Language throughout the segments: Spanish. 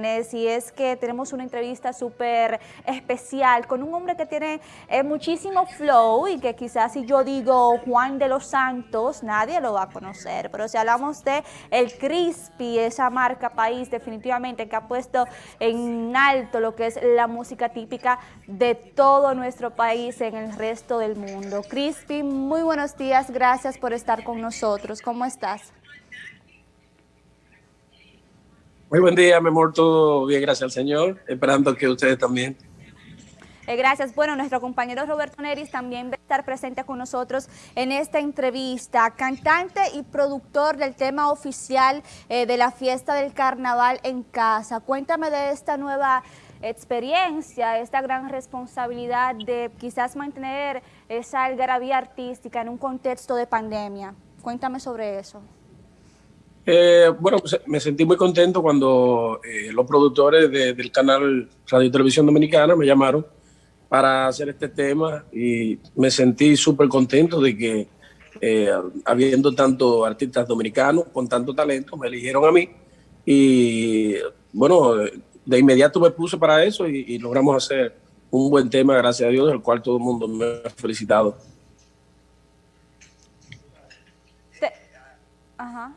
y es que tenemos una entrevista súper especial con un hombre que tiene eh, muchísimo flow y que quizás si yo digo Juan de los Santos, nadie lo va a conocer, pero si hablamos de el Crispy, esa marca país definitivamente que ha puesto en alto lo que es la música típica de todo nuestro país en el resto del mundo. Crispy, muy buenos días, gracias por estar con nosotros. ¿Cómo estás? Muy buen día, mi amor, todo bien, gracias al Señor, esperando que ustedes también. Eh, gracias. Bueno, nuestro compañero Roberto Neris también va a estar presente con nosotros en esta entrevista. Cantante y productor del tema oficial eh, de la fiesta del carnaval en casa. Cuéntame de esta nueva experiencia, esta gran responsabilidad de quizás mantener esa algarabía artística en un contexto de pandemia. Cuéntame sobre eso. Eh, bueno, pues, me sentí muy contento cuando eh, los productores del canal Radio y Televisión Dominicana me llamaron para hacer este tema y me sentí súper contento de que eh, habiendo tantos artistas dominicanos con tanto talento, me eligieron a mí y bueno, de inmediato me puse para eso y, logramos hacer un buen tema, gracias a Dios, del cual todo el mundo me ha felicitado. Ajá.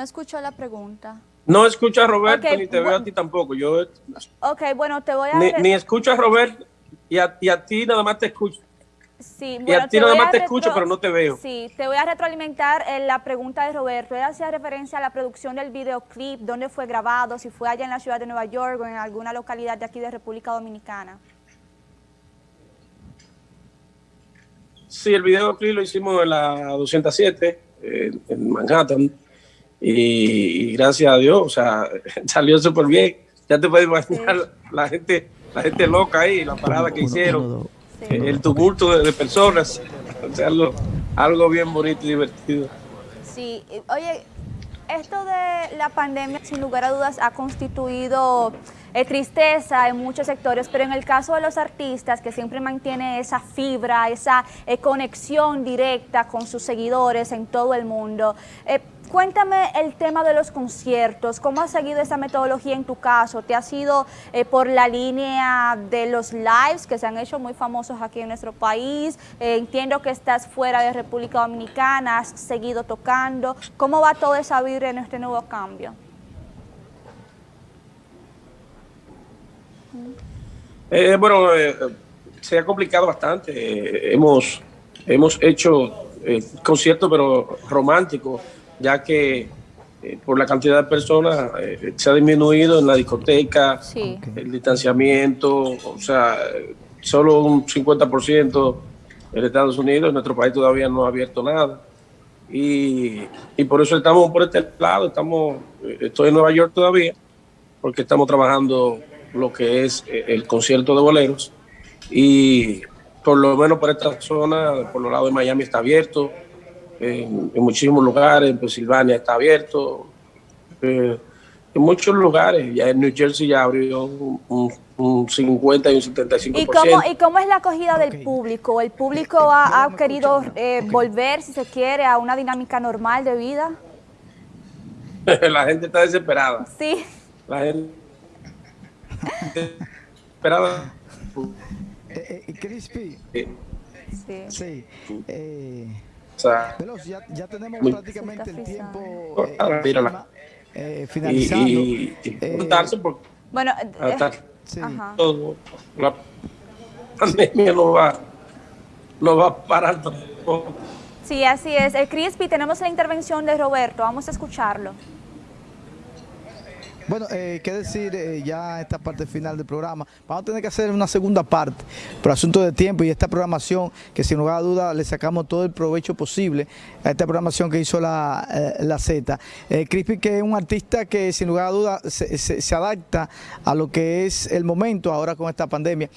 No escucho la pregunta. No escucho a Roberto ni te veo a ti tampoco. Yo, ok, bueno, te voy a... Ni, ni escucho a Roberto y a, y a, ti nada más te escucho. Sí, bueno, y a ti nada más te escucho, pero no te veo. Sí, te voy a retroalimentar en la pregunta de Roberto. Él hacía referencia a la producción del videoclip, dónde fue grabado, si fue allá en la ciudad de Nueva York o en alguna localidad de aquí de República Dominicana. Sí, el videoclip lo hicimos en la 207, en Manhattan y, gracias a Dios, o sea, salió súper bien. Ya te puedes imaginar la gente la gente loca ahí, la parada que hicieron, el tumulto de, personas, o sea, algo, algo bien bonito y divertido. Sí, oye, esto de la pandemia sin lugar a dudas ha constituido eh, tristeza en muchos sectores, pero en el caso de los artistas que siempre mantiene esa fibra, esa eh, conexión directa con sus seguidores en todo el mundo, eh, Cuéntame el tema de los conciertos, ¿cómo has seguido esa metodología en tu caso? ¿Te ha sido eh, por la línea de los lives que se han hecho muy famosos aquí en nuestro país? Eh, entiendo que estás fuera de República Dominicana, has seguido tocando. ¿Cómo va todo esa vibra en este nuevo cambio? Eh, bueno, se ha complicado bastante. hemos, hemos hecho conciertos, pero románticos ya que eh, por la cantidad de personas eh, se ha disminuido en la discoteca, el distanciamiento, o sea, solo un 50% en Estados Unidos, en nuestro país todavía no ha abierto nada. Y, y, por eso estamos por este lado, estamos, eh, estoy en Nueva York todavía, porque estamos trabajando lo que es el concierto de boleros. Y por lo menos por esta zona, por los lados de Miami está abierto, en, muchísimos lugares, en Pensilvania está abierto, eh, en muchos lugares, ya en New Jersey ya abrió un, 50 y un 75%. ¿Y cómo, ¿Y cómo es la acogida del público? ¿El público ha, querido eh, volver, si se quiere, a una dinámica normal de vida? la gente está desesperada. Sí. La gente desesperada. Eh, eh, Crispy. Sí. sí. Eh, pero ya, ya tenemos prácticamente el tiempo eh, eh, finalizando. Y, y, eh, bueno, sí. todo, la pandemia no va, no va a parar tampoco. Sí, así es. El Crispy, tenemos la intervención de Roberto, vamos a escucharlo. Bueno, eh, qué decir eh, ya esta parte final del programa. Vamos a tener que hacer una segunda parte por asunto de tiempo y esta programación que sin lugar a duda le sacamos todo el provecho posible a esta programación que hizo la, eh, la Z. Eh, Crispy que es un artista que sin lugar a duda se, se, adapta a lo que es el momento ahora con esta pandemia.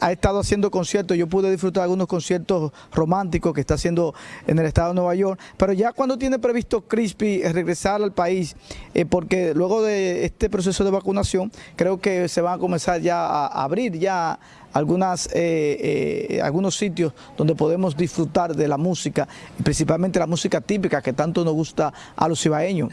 Ha estado haciendo conciertos, yo pude disfrutar algunos conciertos románticos que está haciendo en el estado de Nueva York, pero ya cuando tiene previsto Crispy regresar al país, porque luego de este proceso de vacunación, creo que se van a comenzar ya a abrir ya algunas, eh, eh, algunos sitios donde podemos disfrutar de la música, principalmente la música típica que tanto nos gusta a los ibaeños.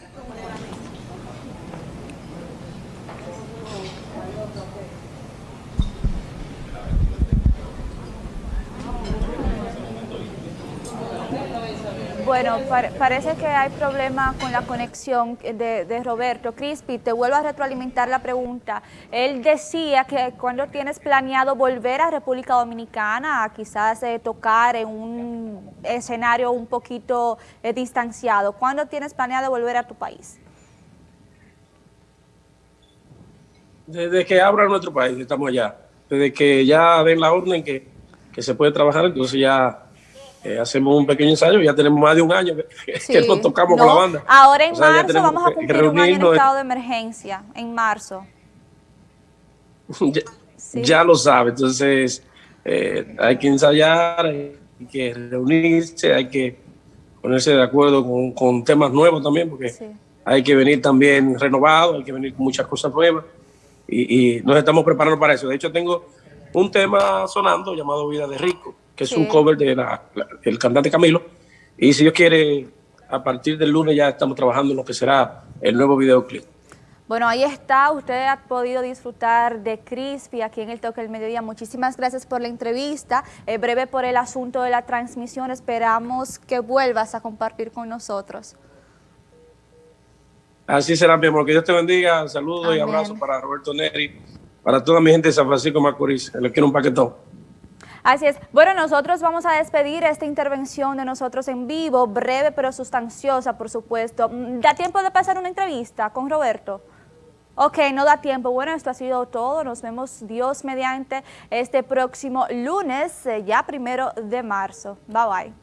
Bueno, parece que hay problema con la conexión de, Roberto. Crispi, te vuelvo a retroalimentar la pregunta. Él decía que cuando tienes planeado volver a República Dominicana, quizás eh, tocar en un escenario un poquito eh, distanciado, ¿cuándo tienes planeado volver a tu país? Desde que abra nuestro país, estamos allá. Desde que ya den la orden que, que se puede trabajar, entonces ya eh, hacemos un pequeño ensayo, ya tenemos más de un año que, nos tocamos con la banda. Ahora en marzo vamos a cumplir un año en estado de emergencia, en marzo. ya, lo sabe, entonces eh, hay que ensayar, hay que reunirse, hay que ponerse de acuerdo con, temas nuevos también, porque hay que venir también renovado, hay que venir con muchas cosas nuevas y, y nos estamos preparando para eso. De hecho, tengo un tema sonando llamado Vida de Rico, que es un cover del de cantante Camilo. Y si Dios quiere, a partir del lunes ya estamos trabajando en lo que será el nuevo videoclip. Bueno, ahí está, usted ha podido disfrutar de Crispy aquí en el Toque del Mediodía. Muchísimas gracias por la entrevista, eh, breve por el asunto de la transmisión. Esperamos que vuelvas a compartir con nosotros. Así será, mi amor. Que Dios te bendiga. Saludos y abrazos para Roberto Neri, para toda mi gente de San Francisco Macorís. Les quiero un paquetón. Así es. Bueno, nosotros vamos a despedir esta intervención de nosotros en vivo, breve pero sustanciosa, por supuesto. ¿Da tiempo de pasar una entrevista con Roberto? Ok, no da tiempo. Bueno, esto ha sido todo. Nos vemos Dios mediante este próximo lunes, eh, ya primero de marzo. Bye bye.